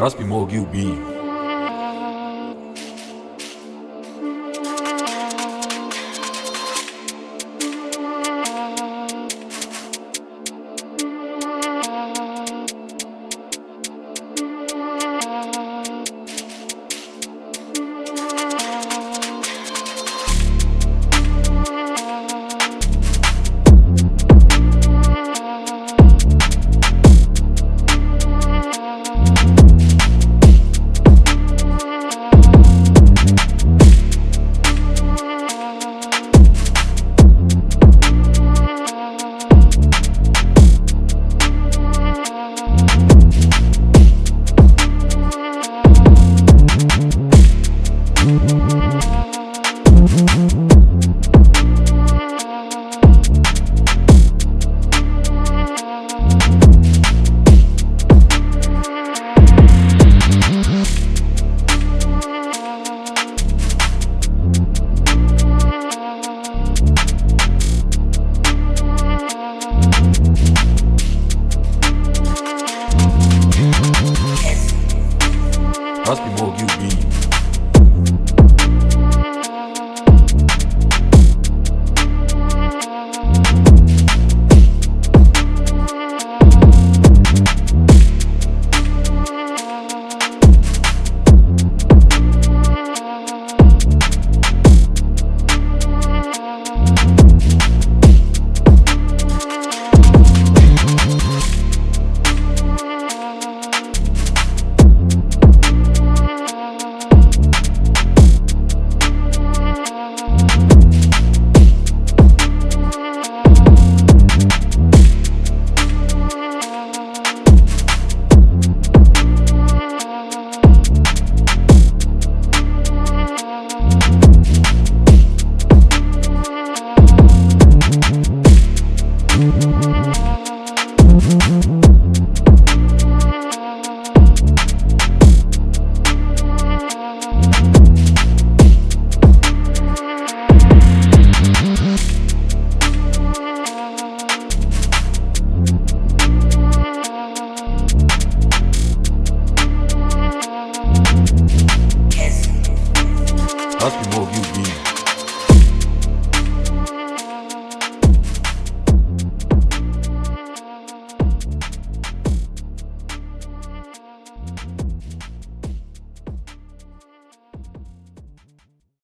That's be more guilty. Must be more you be. That's the move you be.